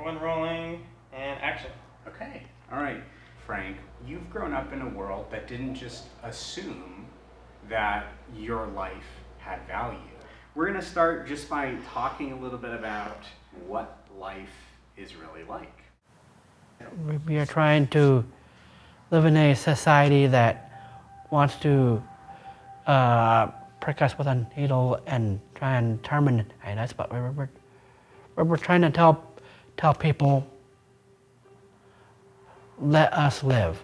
Everyone rolling and action. Okay, all right, Frank, you've grown up in a world that didn't just assume that your life had value. We're going to start just by talking a little bit about what life is really like. We- We are trying to live in a society that wants to uh, prick us with a needle and try and terminate us, but we're, we're, we're, we're trying to tell, tell people, let us live.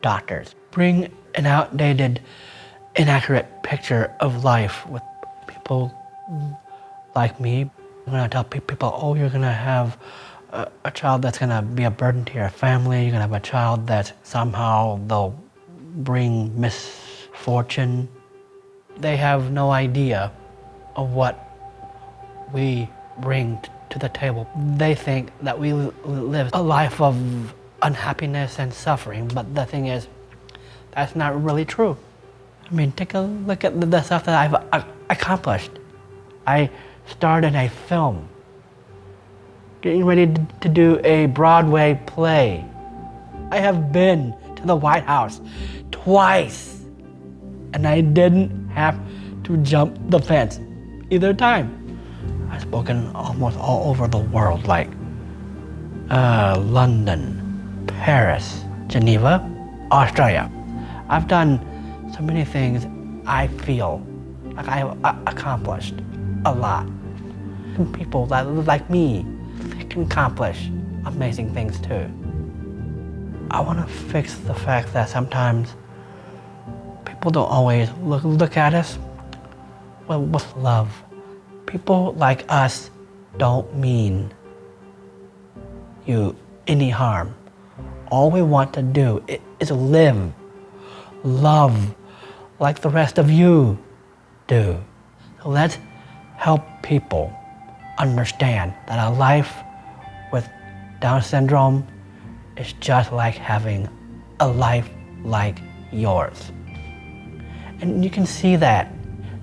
Doctors, bring an outdated, inaccurate picture of life with people like me. I'm gonna tell people, oh, you're gonna have a, a child that's gonna be a burden to your family. You're gonna have a child that somehow they'll bring misfortune. They have no idea of what we bring to the table. They think that we live a life of unhappiness and suffering, but the thing is, that's not really true. I mean, take a look at the, stuff that I've uh, accomplished. I starred in a film, getting ready to do a Broadway play. I have been to the White House twice, and I didn't have to jump the fence either time. I've spoken almost all over the world, like uh, London, Paris, Geneva, Australia. I've done so many things I feel like I have accomplished a lot. And people that live like me can accomplish amazing things too. I want to fix the fact that sometimes people don't always look, look at us with love. People like us don't mean you any harm. All we want to do is live, love, like the rest of you do. So let's help people understand that a life with Down syndrome is just like having a life like yours. And you can see that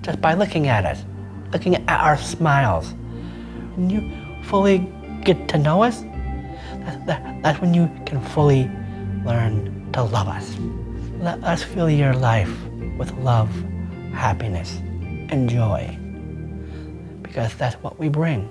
just by looking at us, looking at our smiles. When you fully get to know us, that, that, that's when you can fully learn to love us. Let us fill your life with love, happiness, and joy. Because that's what we bring.